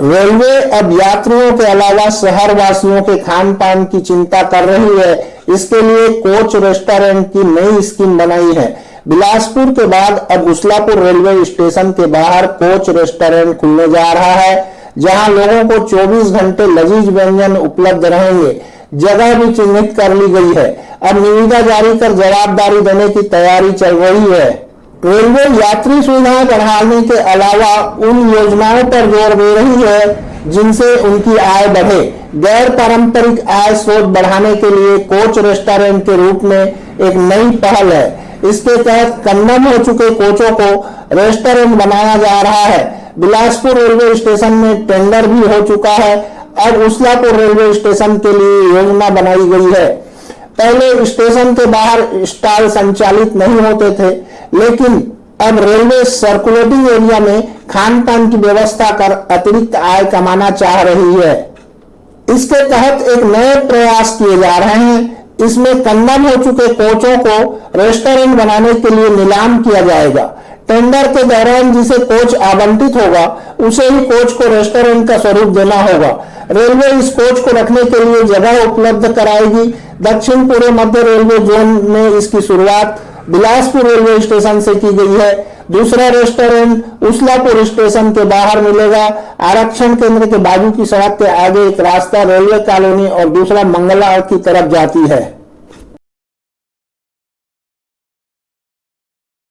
Railway अब यात्रियों के अलावा शहर वासियों के खान पान की चिंता कर रही है। इसके लिए कोच रेस्टोरेंट की नई स्कीम बनाई है। बिलासपुर के बाद अब उस्लापुर रेलवे स्टेशन के बाहर कोच रेस्टोरेंट खुलने जा रहा है, जहाँ लोगों को 24 घंटे लजीज व्यंजन उपलब्ध रहेंगे। जगह भी चिन्हित कर ली गई है। अब निविदा जारी कर जवाबदारी देने की तैयारी चल रही है। रेलवे यात्री सुविधाएँ बढ़ाने के अलावा उन योजनाओं पर ज़ोर दे रही है, जिनसे उनकी आय बढ़े। गैर पारंपरिक आय स्रोत बढ़ाने के लिए कोच रेस्टोरेंट के रूप में एक नई पहल है। इसके तहत कन्नम हो चुके कोचों को रेस्टोरेंट बनाया जा रहा है। बिलासपुर रेलवे स्टेशन में टेंडर भी हो चुका है। अब उसलापुर रेलवे स्टेशन के लिए योजना बनाई गई है। पहले स्टेशन के बाहर स्टॉल संचालित नहीं होते थे। लेकिन अब रेलवे सर्कुलेटिंग एरिया में खान पान की व्यवस्था कर अतिरिक्त आय कमाना चाह रही है। इसके तहत एक नए प्रयास किए जा रहे हैं। इसमें कंदम हो चुके कोचों को रेस्टोरेंट बनाने के लिए नीलाम किया जाएगा। टेंडर के दौरान जिसे कोच आवंटित होगा, उसे ही कोच को रेस्टोरेंट का स्वरूप देना होगा। रेलवे इस कोच को रखने के लिए जगह उपलब्ध कराएगी। दक्षिण पूर्व मध्य रेलवे जोन में इसकी शुरुआत बिलासपुर रेलवे स्टेशन से की गई है। दूसरा रेस्टोरेंट उसलापुर स्टेशन के बाहर मिलेगा। आरक्षण केंद्र के बाजू की सड़क के आगे एक रास्ता रेलवे कॉलोनी और दूसरा मंगला की तरफ़ जाती है।